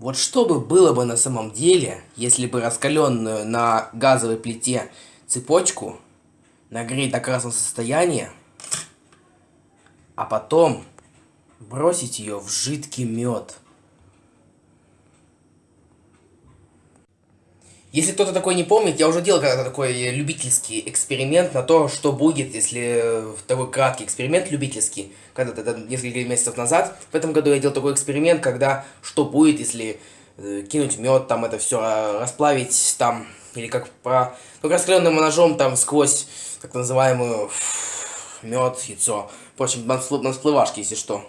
Вот что бы было бы на самом деле, если бы раскаленную на газовой плите цепочку нагреть до красного состояния, а потом бросить ее в жидкий мед. Если кто-то такой не помнит, я уже делал когда-то такой любительский эксперимент на то, что будет, если такой краткий эксперимент любительский, когда-то несколько месяцев назад. В этом году я делал такой эксперимент, когда что будет, если э, кинуть мед, там это все а, расплавить там, или как про, ну, раскаленным ножом там сквозь так называемую мед, яйцо. Впрочем, на всплывашке, если что.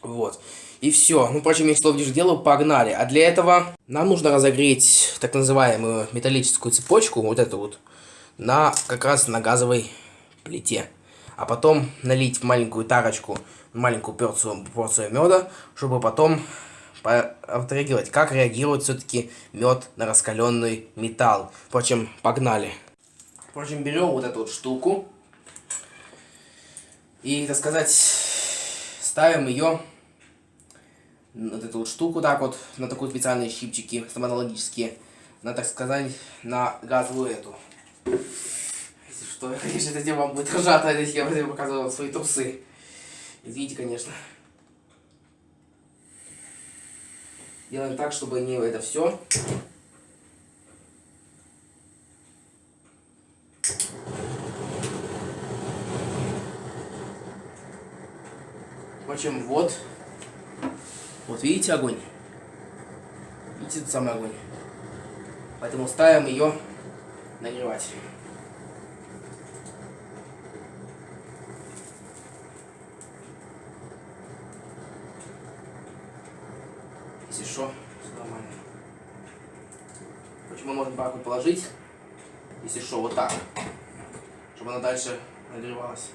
Вот. И все. Ну, впрочем, я слов лишь делаю, погнали. А для этого нам нужно разогреть так называемую металлическую цепочку, вот эту вот, на как раз на газовой плите. А потом налить в маленькую тарочку маленькую порцию, порцию меда, чтобы потом отреагировать, как реагирует все-таки мед на раскаленный металл. Впрочем, погнали. Впрочем, берем вот эту вот штуку и, так сказать, ставим ее вот эту вот штуку так вот, на такие специальные щипчики стоматологические, на, так сказать, на газовую эту. Если что, конечно, это вам будет ржато, если я показывал свои трусы. Извините, конечно. Делаем так, чтобы не это все. Впрочем, вот. Вот видите огонь? Видите тот самый огонь? Поэтому ставим ее нагревать. Если что, нормально. Почему можно баку положить? Если что, вот так. Чтобы она дальше нагревалась.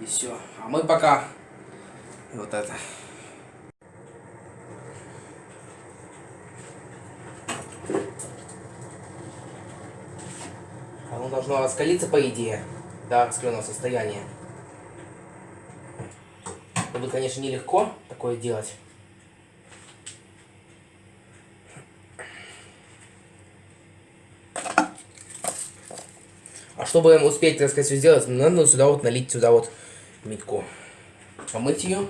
И все. А мы пока вот это. Оно должно раскалиться, по идее, до раскаленного состояния. Это будет, конечно, нелегко такое делать. А чтобы успеть, так сказать, все сделать, надо сюда вот налить сюда вот митку. Помыть ее.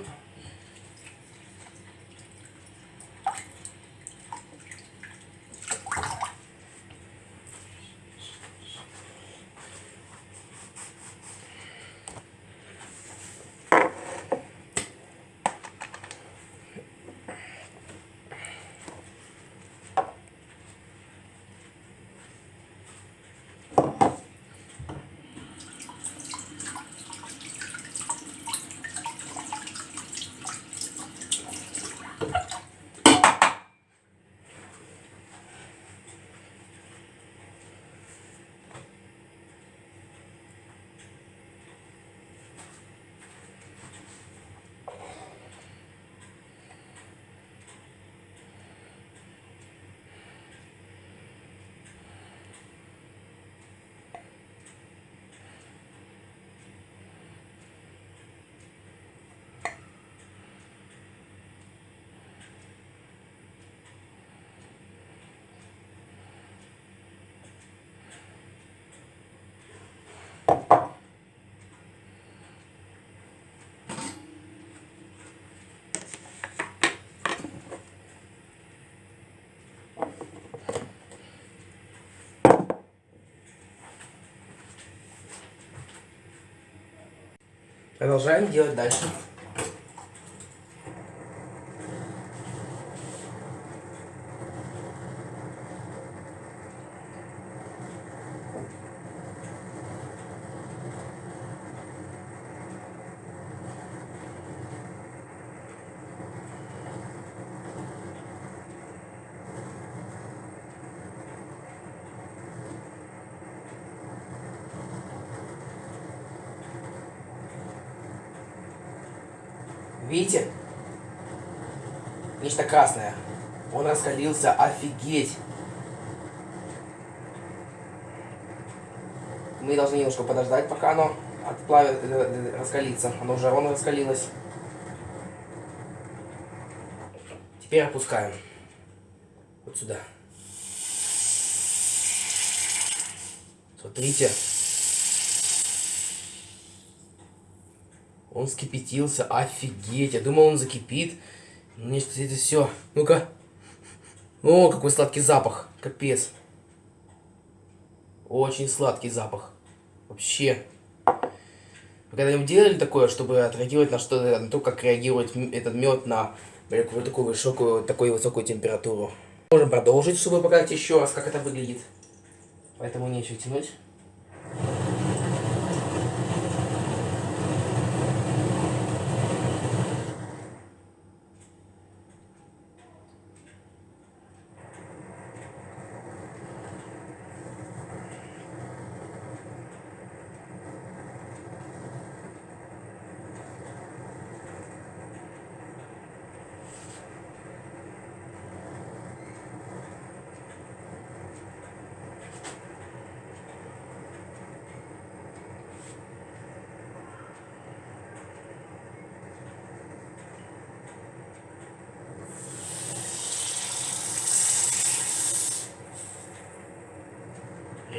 Продолжаем делать дальше. Видите? Нечто красное. Он раскалился, офигеть. Мы должны немножко подождать, пока оно отплавит, э, э, раскалится. Оно уже ровно раскалилось. Теперь опускаем. Вот сюда. Смотрите. Он скипятился. Офигеть. Я думал, он закипит. Ну, нет, это все. Ну-ка. О, какой сладкий запах. Капец. Очень сладкий запах. Вообще. Вы когда-нибудь делали такое, чтобы отреагировать на что на то, как реагирует этот мед на вот такую высокую, такую высокую температуру? Можем продолжить, чтобы показать еще раз, как это выглядит. Поэтому нечего тянуть.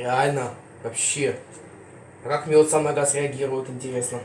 Реально, вообще. Как мед сам на газ реагирует, интересно.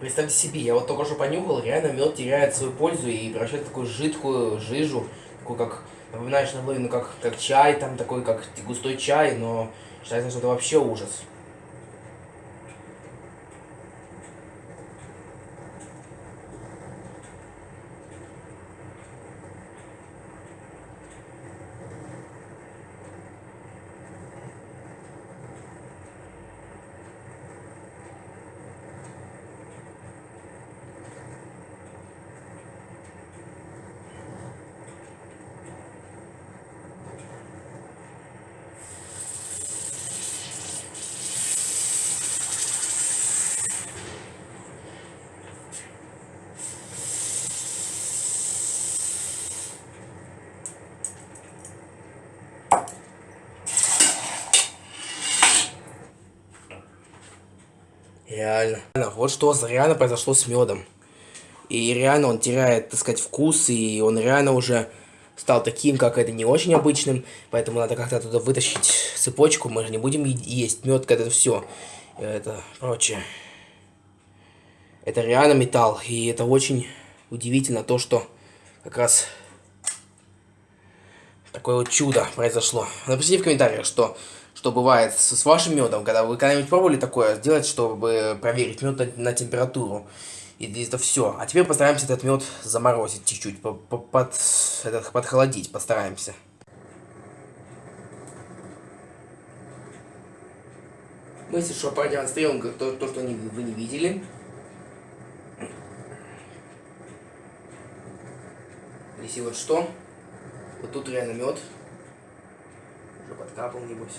Представьте себе, я вот только что понюхал, реально мед теряет свою пользу и превращает в такую жидкую жижу, такую как, напоминаешь наполовину как, как чай, там такой как густой чай, но считается, что это вообще ужас. Реально. Вот что реально произошло с медом. И реально он теряет, так сказать, вкус, и он реально уже стал таким, как это не очень обычным, поэтому надо как-то оттуда вытащить цепочку, мы же не будем есть мед, когда это все, это прочее. Это реально металл, и это очень удивительно то, что как раз такое вот чудо произошло. Напишите в комментариях, что что бывает с, с вашим медом, когда вы когда-нибудь пробовали такое сделать, чтобы проверить мед на, на температуру. И это все. А теперь постараемся этот мед заморозить чуть-чуть, под, этот, подхолодить постараемся. Мы, если что, продемонстрируем то, то что вы не видели. Если вот что, вот тут реально мед. Уже подкапал, небось.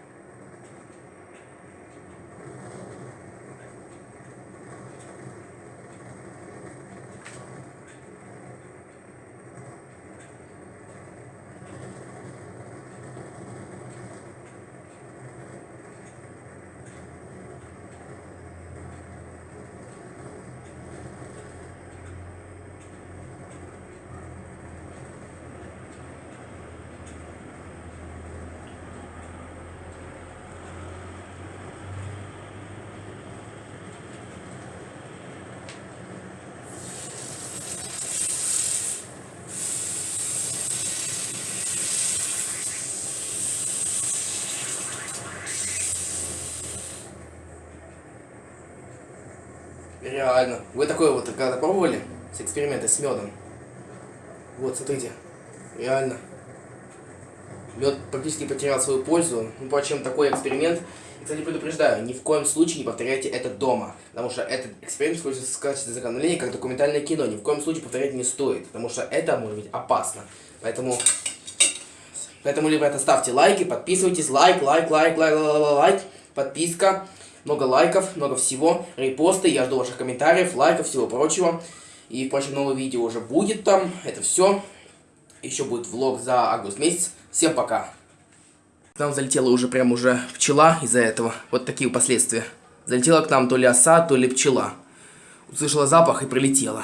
Реально. Вы такое вот когда пробовали? С эксперименты с медом? Вот, смотрите. Реально. Мед практически потерял свою пользу. Ну, впрочем, такой эксперимент. И, кстати, предупреждаю, ни в коем случае не повторяйте это дома. Потому что этот эксперимент используется в качестве законодания как документальное кино. Ни в коем случае повторять не стоит. Потому что это может быть опасно. Поэтому... Поэтому, ребята, ставьте лайки, подписывайтесь. Лайк, лайк, лайк, лайк, лайк, лайк. Подписка. Много лайков, много всего. Репосты. Я жду ваших комментариев, лайков, всего прочего. И, впрочем, новое видео уже будет там. Это все. Еще будет влог за август месяц. Всем пока. К нам залетела уже прям уже пчела из-за этого. Вот такие последствия. Залетела к нам то ли оса, то ли пчела. Услышала запах и прилетела.